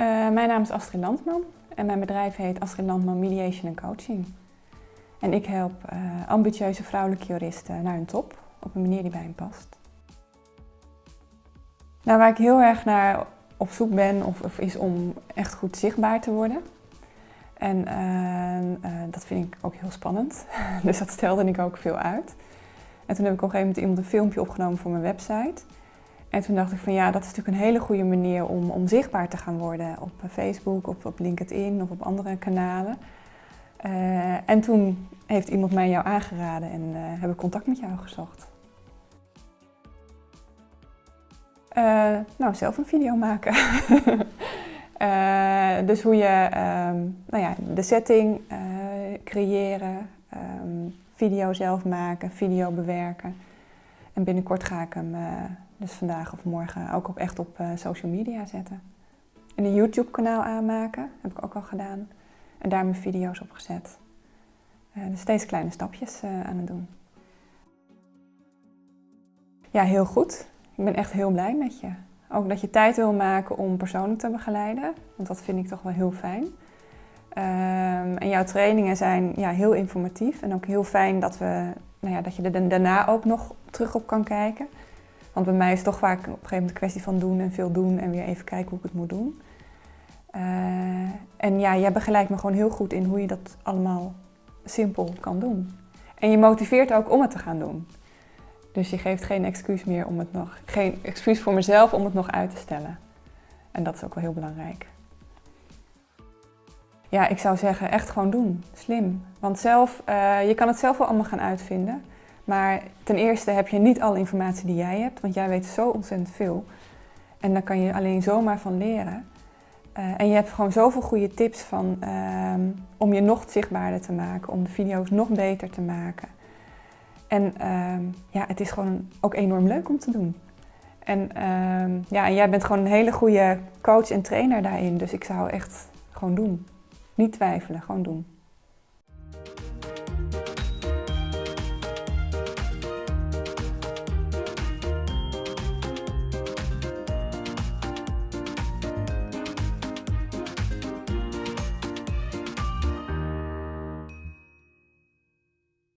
Uh, mijn naam is Astrid Landman en mijn bedrijf heet Astrid Landman Mediation Coaching. En ik help uh, ambitieuze vrouwelijke juristen naar hun top op een manier die bij hen past. Nou, waar ik heel erg naar op zoek ben of, of is om echt goed zichtbaar te worden. En uh, dat vind ik ook heel spannend, dus dat stelde ik ook veel uit. En toen heb ik op een gegeven moment iemand een filmpje opgenomen voor mijn website. En toen dacht ik van ja, dat is natuurlijk een hele goede manier om, om zichtbaar te gaan worden op Facebook, op, op LinkedIn of op andere kanalen. Uh, en toen heeft iemand mij jou aangeraden en uh, heb ik contact met jou gezocht. Nou, zelf een video maken. dus hoe je um, nou ja, de setting creëren, um, video zelf maken, video bewerken. En binnenkort ga ik hem dus vandaag of morgen ook op, echt op uh, social media zetten. En een YouTube kanaal aanmaken, heb ik ook al gedaan. En daar mijn video's op gezet. Uh, dus steeds kleine stapjes aan het doen. Ja, heel goed. Ik ben echt heel blij met je. Ook dat je tijd wil maken om persoonlijk te begeleiden. Want dat vind ik toch wel heel fijn. Um, en jouw trainingen zijn ja, heel informatief. En ook heel fijn dat, we, nou ja, dat je er daarna ook nog terug op kan kijken. Want bij mij is het toch vaak op een gegeven moment een kwestie van doen en veel doen en weer even kijken hoe ik het moet doen. Uh, en ja, jij begeleidt me gewoon heel goed in hoe je dat allemaal simpel kan doen. En je motiveert ook om het te gaan doen. Dus je geeft geen excuus meer om het nog, geen excuus voor mezelf om het nog uit te stellen. En dat is ook wel heel belangrijk. Ja, ik zou zeggen echt gewoon doen. Slim. Want zelf, uh, je kan het zelf wel allemaal gaan uitvinden. Maar ten eerste heb je niet alle informatie die jij hebt, want jij weet zo ontzettend veel. En daar kan je alleen zomaar van leren. Uh, en je hebt gewoon zoveel goede tips van, uh, om je nog zichtbaarder te maken, om de video's nog beter te maken. En uh, ja, het is gewoon ook enorm leuk om te doen. En, ehm, ja, en jij bent gewoon een hele goede coach en trainer daarin, dus ik zou echt gewoon doen. Niet twijfelen, gewoon doen.